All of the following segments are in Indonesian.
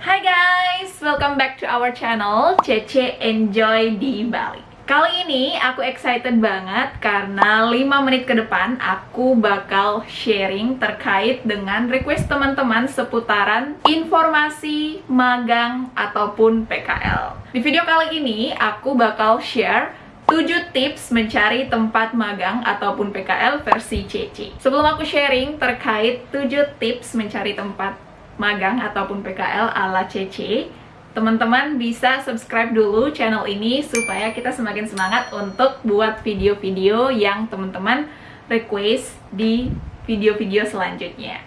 Hai guys, welcome back to our channel Cece Enjoy di Bali Kali ini aku excited banget karena 5 menit ke depan aku bakal sharing terkait dengan request teman-teman seputaran informasi magang ataupun PKL Di video kali ini aku bakal share 7 tips mencari tempat magang ataupun PKL versi CC. Sebelum aku sharing terkait 7 tips mencari tempat magang ataupun PKL ala CC teman-teman bisa subscribe dulu channel ini supaya kita semakin semangat untuk buat video-video yang teman-teman request di video-video selanjutnya.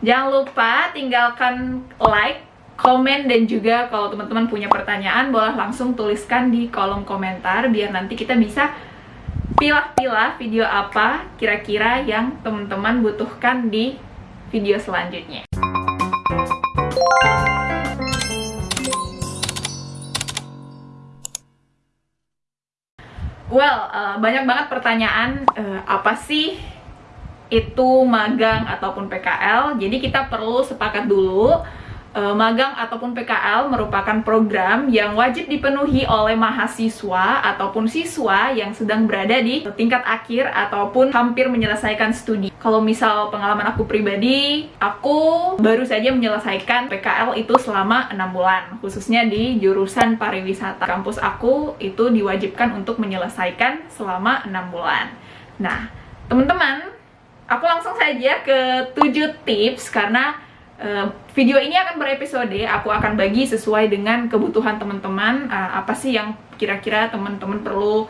Jangan lupa tinggalkan like, komen, dan juga kalau teman-teman punya pertanyaan boleh langsung tuliskan di kolom komentar biar nanti kita bisa pilah-pilah video apa kira-kira yang teman-teman butuhkan di video selanjutnya Well, uh, banyak banget pertanyaan uh, apa sih itu magang ataupun PKL. Jadi kita perlu sepakat dulu uh, magang ataupun PKL merupakan program yang wajib dipenuhi oleh mahasiswa ataupun siswa yang sedang berada di tingkat akhir ataupun hampir menyelesaikan studi. Kalau misal pengalaman aku pribadi, aku baru saja menyelesaikan PKL itu selama 6 bulan, khususnya di jurusan pariwisata. Kampus aku itu diwajibkan untuk menyelesaikan selama 6 bulan. Nah, teman-teman, aku langsung saja ke 7 tips karena Uh, video ini akan berepisode, aku akan bagi sesuai dengan kebutuhan teman-teman uh, apa sih yang kira-kira teman-teman perlu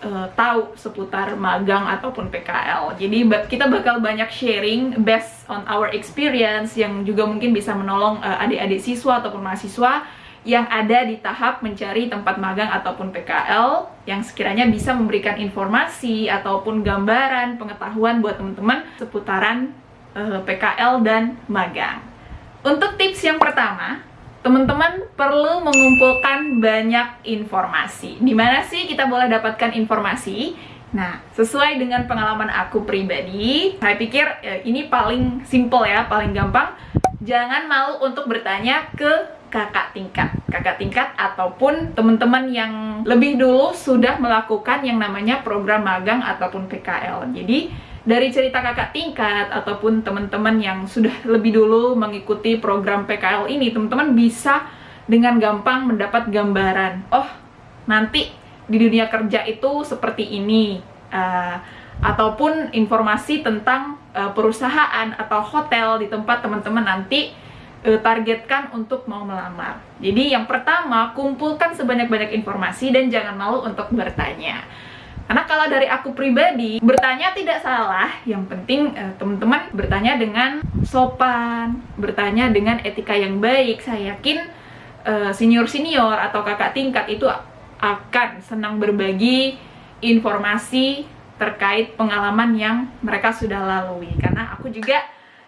uh, tahu seputar magang ataupun PKL. Jadi kita bakal banyak sharing based on our experience yang juga mungkin bisa menolong adik-adik siswa ataupun mahasiswa yang ada di tahap mencari tempat magang ataupun PKL yang sekiranya bisa memberikan informasi ataupun gambaran pengetahuan buat teman-teman seputaran PKL dan magang. Untuk tips yang pertama, teman-teman perlu mengumpulkan banyak informasi. Di mana sih kita boleh dapatkan informasi? Nah, sesuai dengan pengalaman aku pribadi, saya pikir ya, ini paling simple ya, paling gampang. Jangan malu untuk bertanya ke kakak tingkat kakak tingkat ataupun teman-teman yang lebih dulu sudah melakukan yang namanya program magang ataupun PKL jadi dari cerita kakak tingkat ataupun teman-teman yang sudah lebih dulu mengikuti program PKL ini teman-teman bisa dengan gampang mendapat gambaran oh nanti di dunia kerja itu seperti ini uh, ataupun informasi tentang uh, perusahaan atau hotel di tempat teman-teman nanti uh, targetkan untuk mau melamar. Jadi yang pertama, kumpulkan sebanyak-banyak informasi dan jangan malu untuk bertanya. Karena kalau dari aku pribadi, bertanya tidak salah, yang penting uh, teman-teman bertanya dengan sopan, bertanya dengan etika yang baik. Saya yakin eh, senior-senior atau kakak tingkat itu akan senang berbagi informasi terkait pengalaman yang mereka sudah lalui. Karena aku juga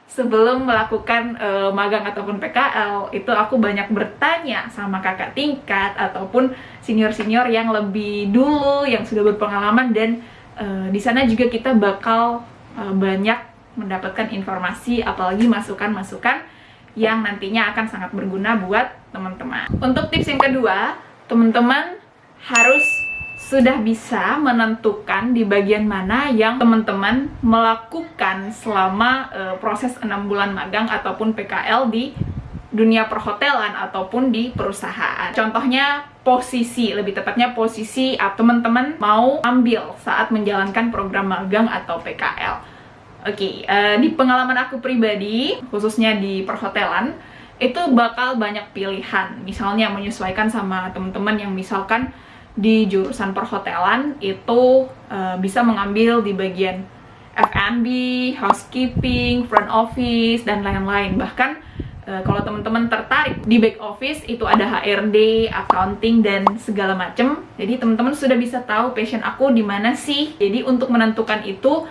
sebelum melakukan uh, magang ataupun PKL itu aku banyak bertanya sama kakak tingkat ataupun senior-senior yang lebih dulu yang sudah berpengalaman dan uh, di sana juga kita bakal uh, banyak mendapatkan informasi apalagi masukan-masukan yang nantinya akan sangat berguna buat teman-teman. Untuk tips yang kedua, teman-teman harus sudah bisa menentukan di bagian mana yang teman-teman melakukan selama uh, proses 6 bulan magang ataupun PKL di dunia perhotelan ataupun di perusahaan. Contohnya posisi, lebih tepatnya posisi teman-teman mau ambil saat menjalankan program magang atau PKL. Oke, okay, eh, di pengalaman aku pribadi, khususnya di perhotelan, itu bakal banyak pilihan. Misalnya menyesuaikan sama teman-teman yang misalkan di jurusan perhotelan itu uh, bisa mengambil di bagian F&B, housekeeping, front office, dan lain-lain. Bahkan uh, kalau teman-teman tertarik di back office itu ada HRD, accounting, dan segala macem. Jadi teman-teman sudah bisa tahu passion aku di mana sih. Jadi untuk menentukan itu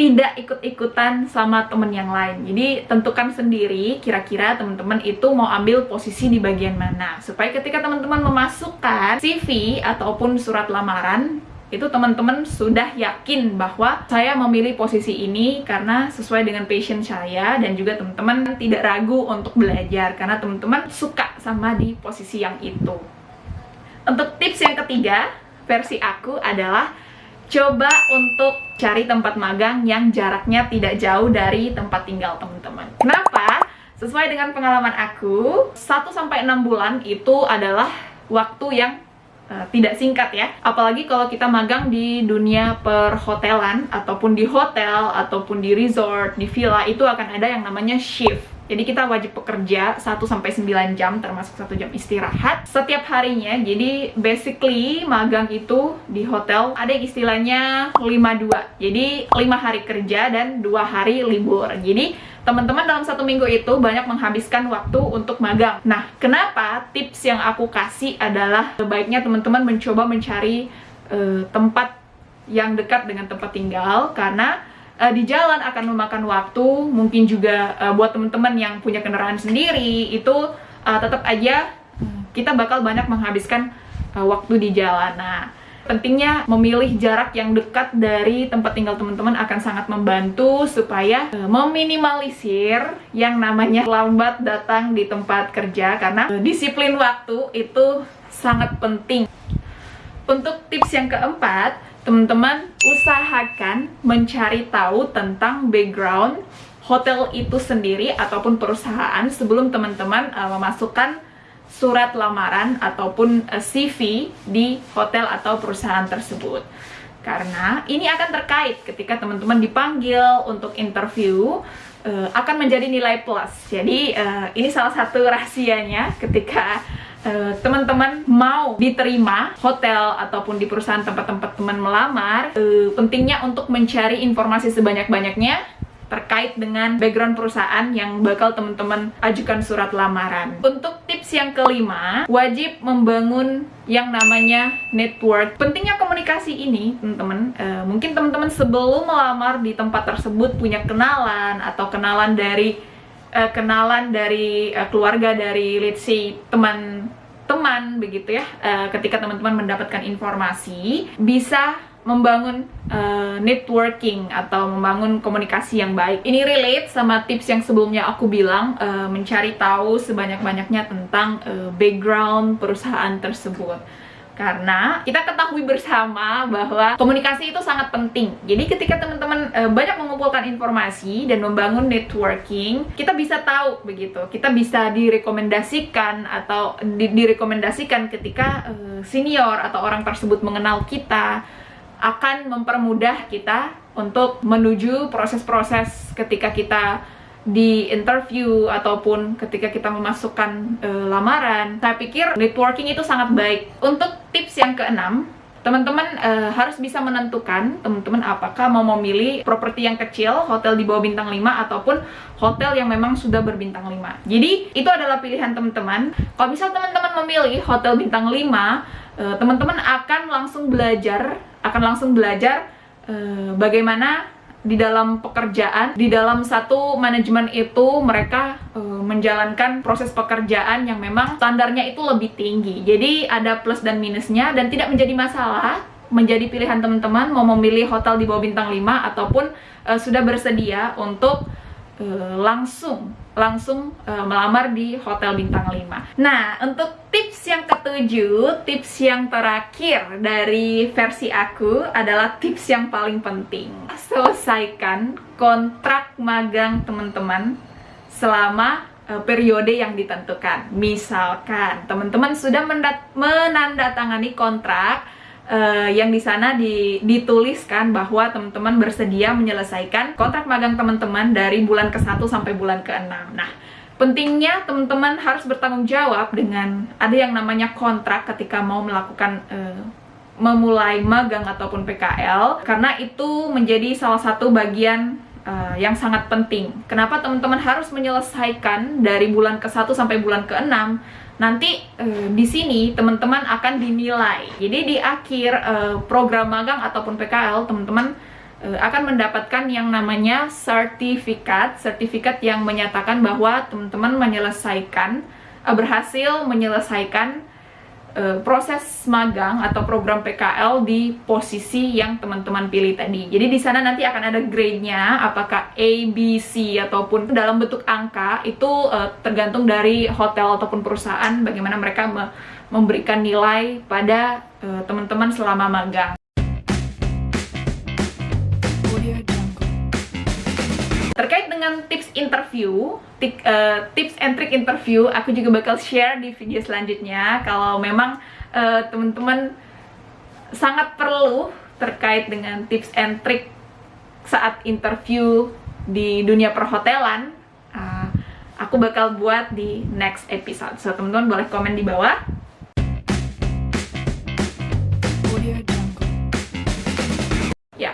tidak ikut-ikutan sama temen yang lain jadi tentukan sendiri kira-kira teman-teman itu mau ambil posisi di bagian mana supaya ketika teman-teman memasukkan CV ataupun surat lamaran itu teman-teman sudah yakin bahwa saya memilih posisi ini karena sesuai dengan passion saya dan juga teman-teman tidak ragu untuk belajar karena teman-teman suka sama di posisi yang itu. Untuk tips yang ketiga, versi aku adalah coba untuk cari tempat magang yang jaraknya tidak jauh dari tempat tinggal teman-teman. Kenapa? Sesuai dengan pengalaman aku, 1 sampai 6 bulan itu adalah waktu yang uh, tidak singkat ya. Apalagi kalau kita magang di dunia perhotelan ataupun di hotel ataupun di resort, di villa itu akan ada yang namanya shift. Jadi kita wajib bekerja 1 sampai 9 jam termasuk satu jam istirahat setiap harinya. Jadi basically magang itu di hotel ada yang istilahnya 52. Jadi 5 hari kerja dan 2 hari libur. Jadi teman-teman dalam satu minggu itu banyak menghabiskan waktu untuk magang. Nah, kenapa tips yang aku kasih adalah sebaiknya teman-teman mencoba mencari uh, tempat yang dekat dengan tempat tinggal karena uh, di jalan akan memakan waktu, mungkin juga uh, buat teman-teman yang punya kendaraan sendiri itu uh, tetap aja kita bakal banyak menghabiskan uh, waktu di jalan. Nah, pentingnya memilih jarak yang dekat dari tempat tinggal teman-teman akan sangat membantu supaya uh, meminimalisir yang namanya lambat datang di tempat kerja karena uh, disiplin waktu itu sangat penting. Untuk tips yang keempat, teman-teman usahakan mencari tahu tentang background hotel itu sendiri ataupun perusahaan sebelum teman-teman uh, memasukkan surat lamaran ataupun eh, CV di hotel atau perusahaan tersebut. Karena ini akan terkait ketika teman-teman dipanggil untuk interview uh, akan menjadi nilai plus. Jadi uh, ini salah satu rahasianya ketika teman-teman uh, mau diterima hotel ataupun di perusahaan tempat-tempat teman melamar, uh, pentingnya untuk mencari informasi sebanyak-banyaknya terkait dengan background perusahaan yang bakal teman-teman ajukan surat lamaran. Untuk tips yang kelima, wajib membangun yang namanya network. Pentingnya komunikasi ini, teman-teman, uh, mungkin teman-teman sebelum melamar di tempat tersebut punya kenalan atau kenalan dari uh, kenalan dari uh, keluarga dari let's say teman teman begitu ya uh, ketika teman-teman mendapatkan informasi bisa membangun uh, networking atau membangun komunikasi yang baik. Ini relate sama tips yang sebelumnya aku bilang uh, mencari tahu sebanyak-banyaknya tentang uh, background perusahaan tersebut. Karena kita ketahui bersama bahwa komunikasi itu sangat penting. Jadi ketika teman-teman e, banyak mengumpulkan informasi dan membangun networking, kita bisa tahu begitu. Kita bisa direkomendasikan atau di, direkomendasikan ketika e, senior atau orang tersebut mengenal kita akan mempermudah kita untuk menuju proses-proses ketika kita di interview ataupun ketika kita memasukkan e, lamaran. Saya pikir networking itu sangat baik. Untuk tips yang keenam, teman-teman e, harus bisa menentukan teman-teman apakah mau memilih properti yang kecil, hotel di bawah bintang 5 ataupun hotel yang memang sudah berbintang 5. Jadi, itu adalah pilihan teman-teman. Kalau misal teman-teman memilih hotel bintang 5, eh, teman-teman akan langsung belajar akan langsung belajar uh, bagaimana di dalam pekerjaan, di dalam satu manajemen itu mereka uh, menjalankan proses pekerjaan yang memang standarnya itu lebih tinggi. Jadi ada plus dan minusnya dan tidak menjadi masalah menjadi pilihan teman-teman mau memilih hotel di bawah bintang 5 ataupun uh, sudah bersedia untuk uh, langsung langsung uh, melamar di hotel bintang 5 nah untuk tips yang ketujuh tips yang terakhir dari versi aku adalah tips yang paling penting. Selesaikan kontrak magang teman-teman selama uh, periode yang ditentukan. Misalkan teman-teman sudah menandatangani kontrak uh, yang di sana di, dituliskan bahwa teman-teman bersedia menyelesaikan kontrak magang teman-teman dari bulan ke-1 sampai bulan ke-6. Nah, pentingnya teman-teman harus bertanggung jawab dengan ada yang namanya kontrak ketika mau melakukan uh, memulai magang ataupun PKL karena itu menjadi salah satu bagian uh, yang sangat penting. Kenapa teman-teman harus menyelesaikan dari bulan ke-1 sampai bulan ke-6? Nanti uh, di sini teman-teman akan dinilai. Jadi di akhir uh, program magang ataupun PKL teman-teman uh, akan mendapatkan yang namanya sertifikat, sertifikat yang menyatakan bahwa teman-teman menyelesaikan uh, berhasil menyelesaikan uh, proses magang atau program PKL di posisi yang teman-teman pilih tadi. Jadi di sana nanti akan ada grade-nya, apakah A, B, C ataupun dalam bentuk angka itu uh, tergantung dari hotel ataupun perusahaan bagaimana mereka me memberikan nilai pada teman-teman uh, selama magang. Terkait dengan tips interview, uh, tips and trick interview, aku juga bakal share di video selanjutnya. Kalau memang uh, teman-teman sangat perlu terkait dengan tips and trick saat interview di dunia perhotelan, uh, aku bakal buat di next episode. So teman-teman boleh komen di bawah.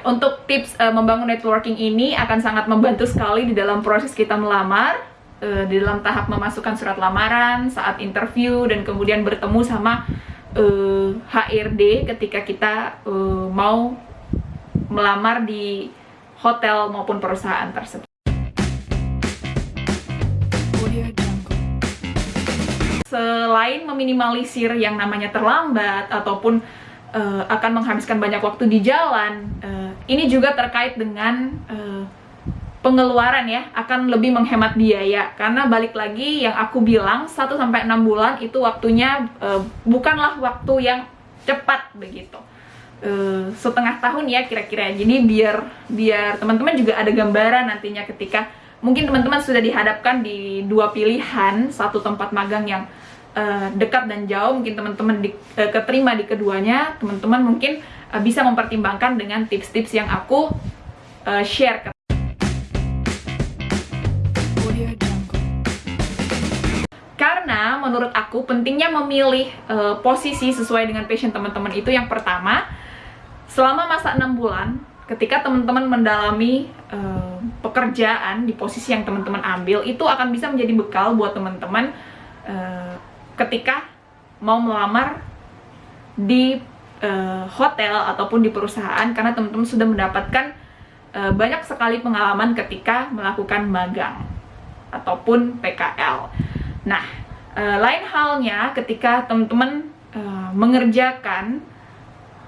Untuk tips uh, membangun networking ini akan sangat membantu sekali di dalam proses kita melamar, uh, di dalam tahap memasukkan surat lamaran, saat interview, dan kemudian bertemu sama uh, eh, HRD ketika kita uh, mau melamar di hotel maupun perusahaan tersebut. Selain meminimalisir yang namanya terlambat ataupun uh, akan menghabiskan banyak waktu di jalan. Uh, ini juga terkait dengan uh, pengeluaran ya, akan lebih menghemat biaya karena balik lagi yang aku bilang 1 sampai 6 bulan itu waktunya uh, bukanlah waktu yang cepat begitu. Uh, setengah tahun ya kira-kira. Jadi biar biar teman-teman juga ada gambaran nantinya ketika mungkin teman-teman sudah dihadapkan di dua pilihan, satu tempat magang yang uh, dekat dan jauh mungkin teman-teman uh, keterima di keduanya teman-teman mungkin uh, bisa mempertimbangkan dengan tips-tips yang aku uh, share ke karena menurut aku pentingnya memilih uh, posisi sesuai dengan passion teman-teman itu yang pertama. Selama masa 6 bulan ketika teman-teman mendalami uh, pekerjaan di posisi yang teman-teman ambil itu akan bisa menjadi bekal buat teman-teman uh, ketika mau melamar di uh, hotel ataupun di perusahaan karena teman-teman sudah mendapatkan uh, banyak sekali pengalaman ketika melakukan magang ataupun PKL. Nah, uh, lain halnya ketika teman-teman uh, mengerjakan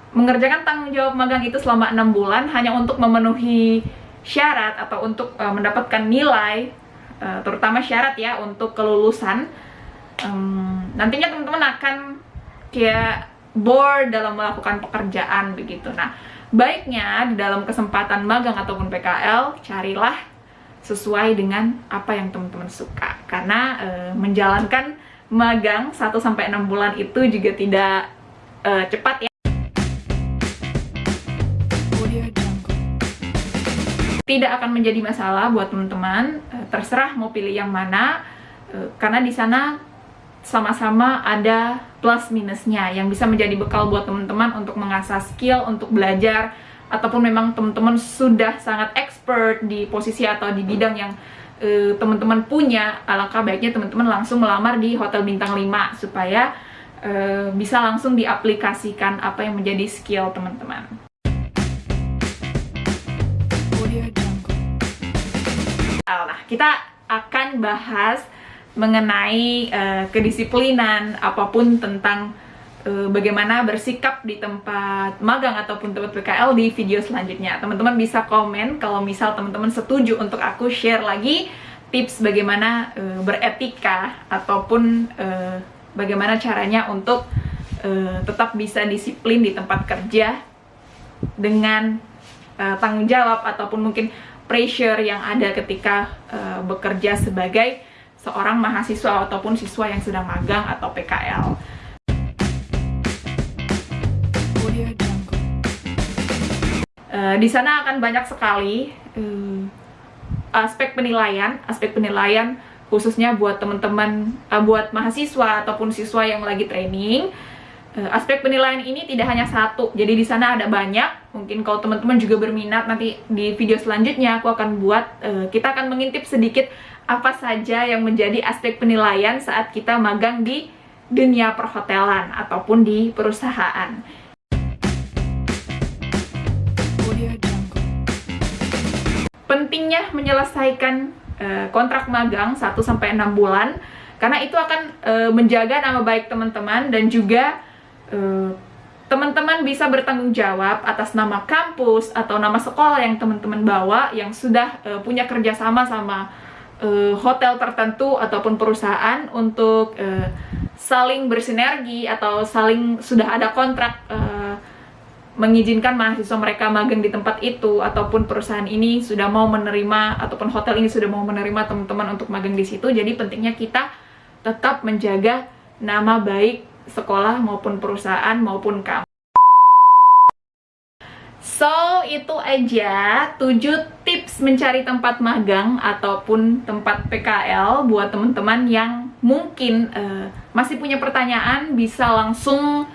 mengerjakan tanggung jawab magang itu selama enam bulan hanya untuk memenuhi syarat atau untuk uh, mendapatkan nilai, uh, terutama syarat ya untuk kelulusan um, nantinya teman-teman akan kayak bored dalam melakukan pekerjaan begitu. Nah, baiknya di dalam kesempatan magang ataupun PKL carilah sesuai dengan apa yang teman-teman suka. Karena e, menjalankan magang 1 sampai 6 bulan itu juga tidak e, cepat ya. Tidak akan menjadi masalah buat teman-teman, e, terserah mau pilih yang mana, karena di sana sama-sama ada plus minusnya yang bisa menjadi bekal buat teman-teman untuk mengasah skill, untuk belajar ataupun memang teman-teman sudah sangat expert di posisi atau di bidang yang uh, teman-teman punya, alangkah baiknya teman-teman langsung melamar di hotel bintang 5 supaya uh, bisa langsung diaplikasikan apa yang menjadi skill teman-teman. Nah, kita akan bahas mengenai uh, kedisiplinan apa pun tentang uh, bagaimana bersikap di tempat magang ataupun tempat PKL di video selanjutnya. Teman-teman bisa komen kalau misal teman-teman setuju untuk aku share lagi tips bagaimana uh, beretika ataupun uh, bagaimana caranya untuk uh, tetap bisa disiplin di tempat kerja dengan uh, tanggung jawab ataupun mungkin pressure yang ada ketika uh, bekerja sebagai seorang mahasiswa ataupun siswa yang sedang magang atau PKL. Uh, di sana akan banyak sekali uh, aspek penilaian, aspek penilaian khususnya buat teman-teman, uh, buat mahasiswa ataupun siswa yang lagi training. Uh, aspek penilaian ini tidak hanya satu, jadi di sana ada banyak. Mungkin kalau teman-teman juga berminat nanti di video selanjutnya aku akan buat, uh, kita akan mengintip sedikit apa saja yang menjadi aspek penilaian saat kita magang di dunia perhotelan ataupun di perusahaan. Pentingnya menyelesaikan uh, kontrak magang 1 sampai 6 bulan karena itu akan e, menjaga nama baik teman-teman dan juga teman-teman bisa bertanggung jawab atas nama kampus atau nama sekolah yang teman-teman bawa yang sudah e, punya kerjasama sama e, hotel tertentu ataupun perusahaan untuk e, saling bersinergi atau saling sudah ada kontrak e, mengizinkan mahasiswa mereka magang di tempat itu ataupun perusahaan ini sudah mau menerima ataupun hotel ini sudah mau menerima teman-teman untuk magang di situ. Jadi pentingnya kita tetap menjaga nama baik sekolah maupun perusahaan maupun kampus. So, itu aja 7 tips mencari tempat magang ataupun tempat PKL buat teman-teman yang mungkin uh, masih punya pertanyaan bisa langsung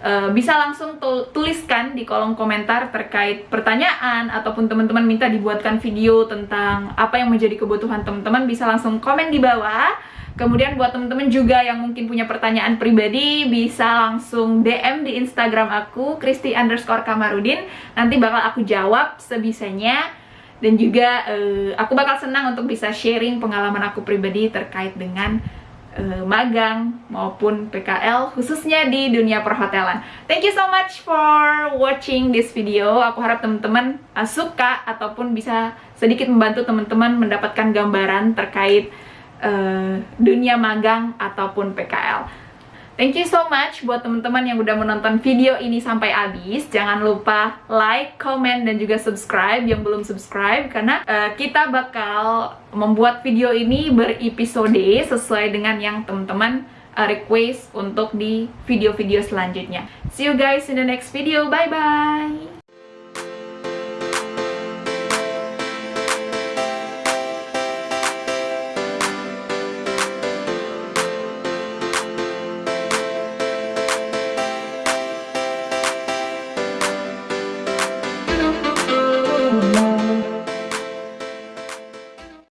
uh, bisa langsung tuliskan di kolom komentar terkait pertanyaan ataupun teman-teman minta dibuatkan video tentang apa yang menjadi kebutuhan teman-teman bisa langsung komen di bawah Kemudian buat temen-temen juga yang mungkin punya pertanyaan pribadi bisa langsung DM di Instagram aku Kristi underscore Kamarudin. Nanti bakal aku jawab sebisanya. Dan juga uh, aku bakal senang untuk bisa sharing pengalaman aku pribadi terkait dengan uh, magang maupun PKL khususnya di dunia perhotelan. Thank you so much for watching this video. Aku harap teman-teman uh, suka ataupun bisa sedikit membantu teman-teman mendapatkan gambaran terkait uh, dunia magang ataupun PKL. Thank you so much buat teman-teman yang udah menonton video ini sampai habis. Jangan lupa like, comment, dan juga subscribe yang belum subscribe karena uh, kita bakal membuat video ini berepisode sesuai dengan yang teman-teman uh, request untuk di video-video selanjutnya. See you guys in the next video. Bye-bye!